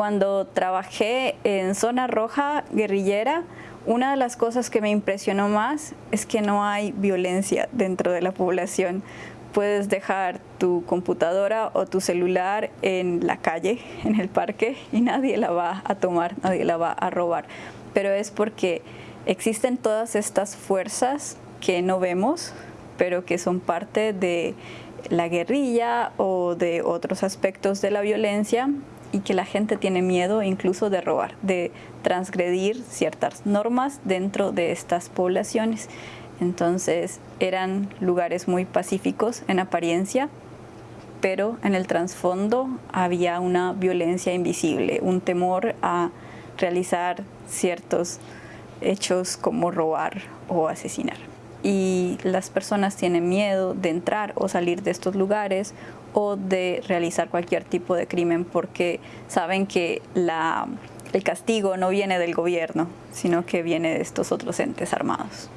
Cuando trabajé en zona roja guerrillera, una de las cosas que me impresionó más es que no hay violencia dentro de la población. Puedes dejar tu computadora o tu celular en la calle, en el parque, y nadie la va a tomar, nadie la va a robar. Pero es porque existen todas estas fuerzas que no vemos, pero que son parte de la guerrilla o de otros aspectos de la violencia y que la gente tiene miedo incluso de robar, de transgredir ciertas normas dentro de estas poblaciones. Entonces eran lugares muy pacíficos en apariencia, pero en el trasfondo había una violencia invisible, un temor a realizar ciertos hechos como robar o asesinar y las personas tienen miedo de entrar o salir de estos lugares o de realizar cualquier tipo de crimen porque saben que la, el castigo no viene del gobierno, sino que viene de estos otros entes armados.